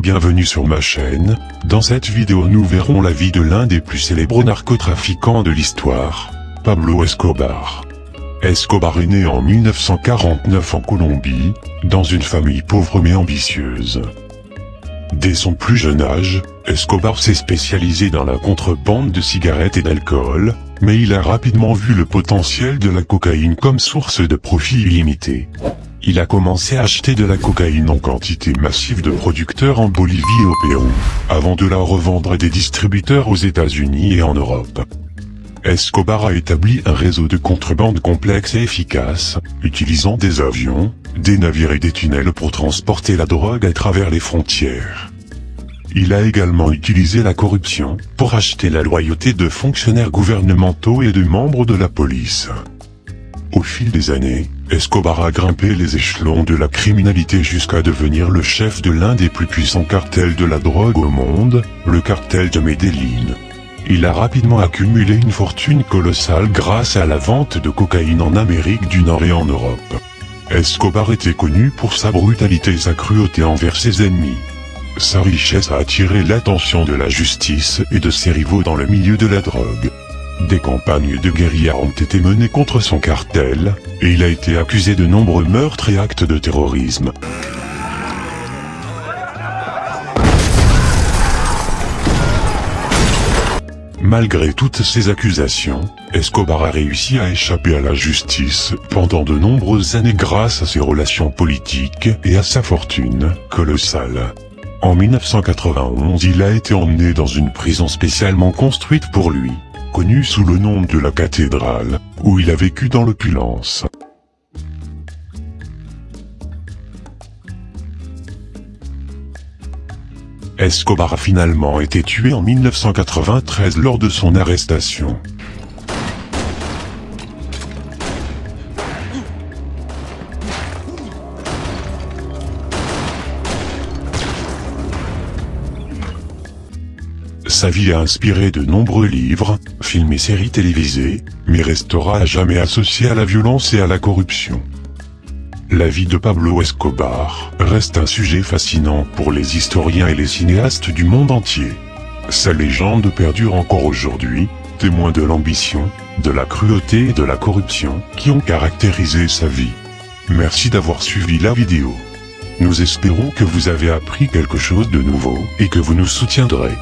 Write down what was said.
bienvenue sur ma chaîne, dans cette vidéo nous verrons la vie de l'un des plus célèbres narcotrafiquants de l'histoire, Pablo Escobar. Escobar est né en 1949 en Colombie, dans une famille pauvre mais ambitieuse. Dès son plus jeune âge, Escobar s'est spécialisé dans la contrebande de cigarettes et d'alcool, mais il a rapidement vu le potentiel de la cocaïne comme source de profit illimité. Il a commencé à acheter de la cocaïne en quantité massive de producteurs en Bolivie et au Pérou, avant de la revendre à des distributeurs aux États-Unis et en Europe. Escobar a établi un réseau de contrebande complexe et efficace, utilisant des avions, des navires et des tunnels pour transporter la drogue à travers les frontières. Il a également utilisé la corruption, pour acheter la loyauté de fonctionnaires gouvernementaux et de membres de la police. Au fil des années, Escobar a grimpé les échelons de la criminalité jusqu'à devenir le chef de l'un des plus puissants cartels de la drogue au monde, le cartel de Medellín. Il a rapidement accumulé une fortune colossale grâce à la vente de cocaïne en Amérique du Nord et en Europe. Escobar était connu pour sa brutalité et sa cruauté envers ses ennemis. Sa richesse a attiré l'attention de la justice et de ses rivaux dans le milieu de la drogue. Des campagnes de guérilla ont été menées contre son cartel, et il a été accusé de nombreux meurtres et actes de terrorisme. Malgré toutes ces accusations, Escobar a réussi à échapper à la justice pendant de nombreuses années grâce à ses relations politiques et à sa fortune colossale. En 1991 il a été emmené dans une prison spécialement construite pour lui connu sous le nom de la cathédrale, où il a vécu dans l'opulence. Escobar a finalement été tué en 1993 lors de son arrestation. Sa vie a inspiré de nombreux livres, films et séries télévisées, mais restera à jamais associé à la violence et à la corruption. La vie de Pablo Escobar reste un sujet fascinant pour les historiens et les cinéastes du monde entier. Sa légende perdure encore aujourd'hui, témoin de l'ambition, de la cruauté et de la corruption qui ont caractérisé sa vie. Merci d'avoir suivi la vidéo. Nous espérons que vous avez appris quelque chose de nouveau et que vous nous soutiendrez.